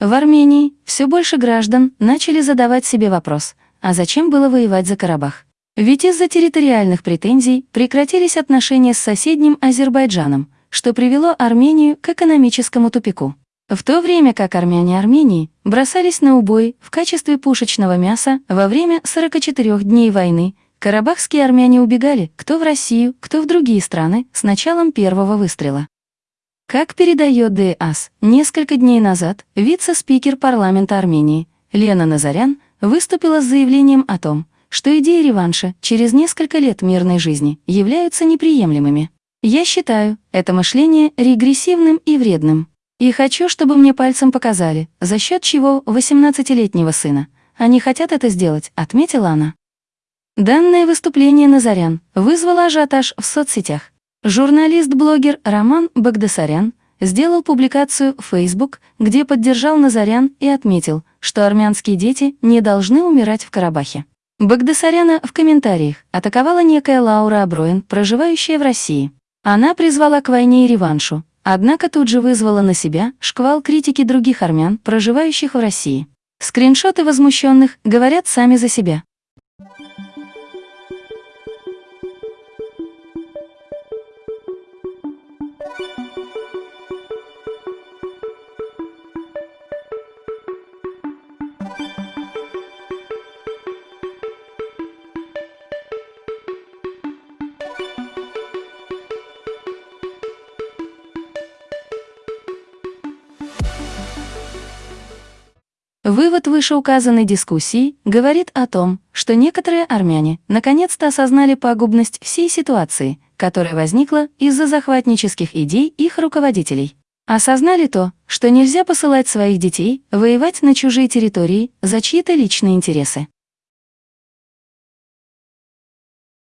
В Армении все больше граждан начали задавать себе вопрос, а зачем было воевать за Карабах? Ведь из-за территориальных претензий прекратились отношения с соседним Азербайджаном, что привело Армению к экономическому тупику. В то время как армяне Армении бросались на убой в качестве пушечного мяса во время 44 дней войны, карабахские армяне убегали кто в Россию, кто в другие страны с началом первого выстрела. Как передает ДАС, несколько дней назад вице-спикер парламента Армении Лена Назарян выступила с заявлением о том, что идеи реванша через несколько лет мирной жизни являются неприемлемыми. Я считаю это мышление регрессивным и вредным. И хочу, чтобы мне пальцем показали, за счет чего 18-летнего сына. Они хотят это сделать, отметила она. Данное выступление Назарян вызвало ажиотаж в соцсетях. Журналист-блогер Роман Багдасарян сделал публикацию в Facebook, где поддержал Назарян и отметил, что армянские дети не должны умирать в Карабахе. Багдасаряна в комментариях атаковала некая Лаура Аброин, проживающая в России. Она призвала к войне и реваншу, однако тут же вызвала на себя шквал критики других армян, проживающих в России. Скриншоты возмущенных говорят сами за себя. Вывод вышеуказанной дискуссии говорит о том, что некоторые армяне наконец-то осознали пагубность всей ситуации, которая возникла из-за захватнических идей их руководителей. Осознали то, что нельзя посылать своих детей воевать на чужие территории за чьи-то личные интересы.